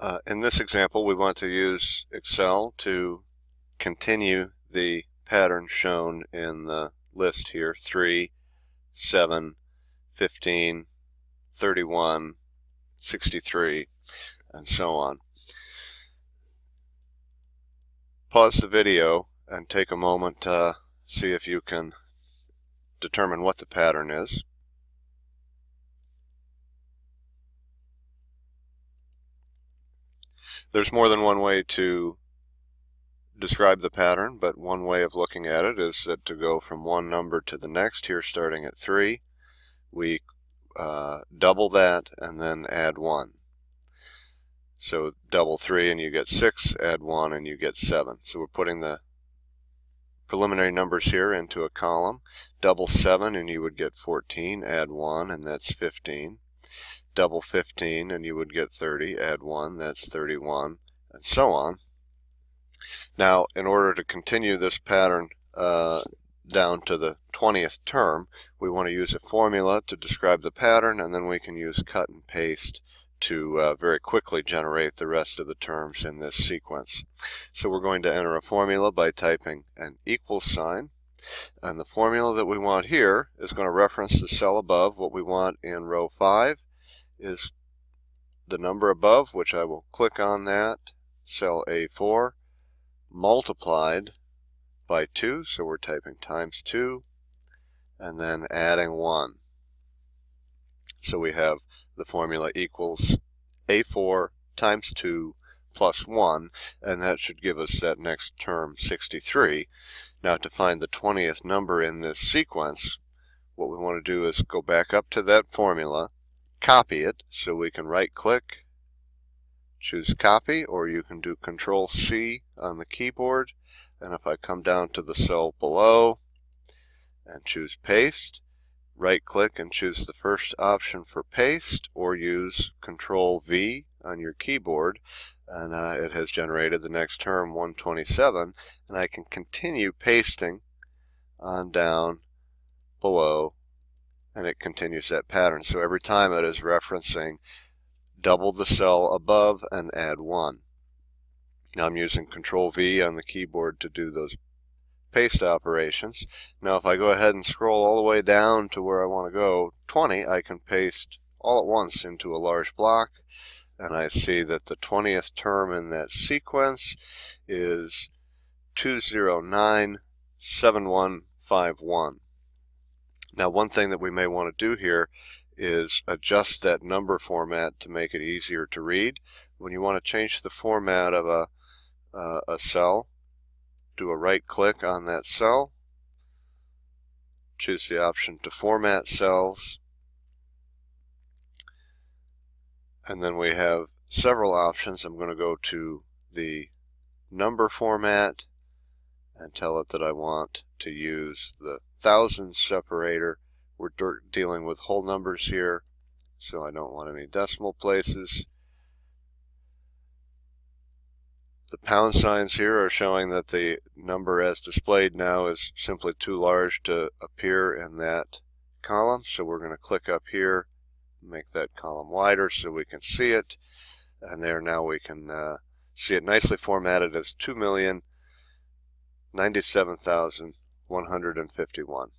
Uh, in this example, we want to use Excel to continue the pattern shown in the list here, 3, 7, 15, 31, 63, and so on. Pause the video and take a moment to see if you can determine what the pattern is. There's more than one way to describe the pattern, but one way of looking at it is that to go from one number to the next, here starting at 3, we uh, double that and then add 1. So double 3 and you get 6, add 1 and you get 7. So we're putting the preliminary numbers here into a column. Double 7 and you would get 14, add 1 and that's 15 double 15 and you would get 30, add 1, that's 31, and so on. Now, in order to continue this pattern uh, down to the 20th term, we want to use a formula to describe the pattern, and then we can use cut and paste to uh, very quickly generate the rest of the terms in this sequence. So we're going to enter a formula by typing an equal sign. And the formula that we want here is going to reference the cell above, what we want in row 5, is the number above, which I will click on that, cell A4, multiplied by 2, so we're typing times 2, and then adding 1. So we have the formula equals A4 times 2 plus 1, and that should give us that next term, 63. Now to find the 20th number in this sequence, what we want to do is go back up to that formula, copy it. So we can right click, choose copy, or you can do control C on the keyboard. And if I come down to the cell below and choose paste, right click and choose the first option for paste or use control V on your keyboard and uh, it has generated the next term 127 and I can continue pasting on down below and it continues that pattern. So every time it is referencing double the cell above and add 1. Now I'm using Control V on the keyboard to do those paste operations. Now if I go ahead and scroll all the way down to where I want to go, 20, I can paste all at once into a large block and I see that the 20th term in that sequence is 2097151. Now one thing that we may want to do here is adjust that number format to make it easier to read. When you want to change the format of a, uh, a cell, do a right click on that cell, choose the option to format cells, and then we have several options. I'm going to go to the number format and tell it that I want to use the thousands separator. We're dealing with whole numbers here, so I don't want any decimal places. The pound signs here are showing that the number as displayed now is simply too large to appear in that column. So we're going to click up here, make that column wider so we can see it. And there now we can uh, see it nicely formatted as 2,097,000 151.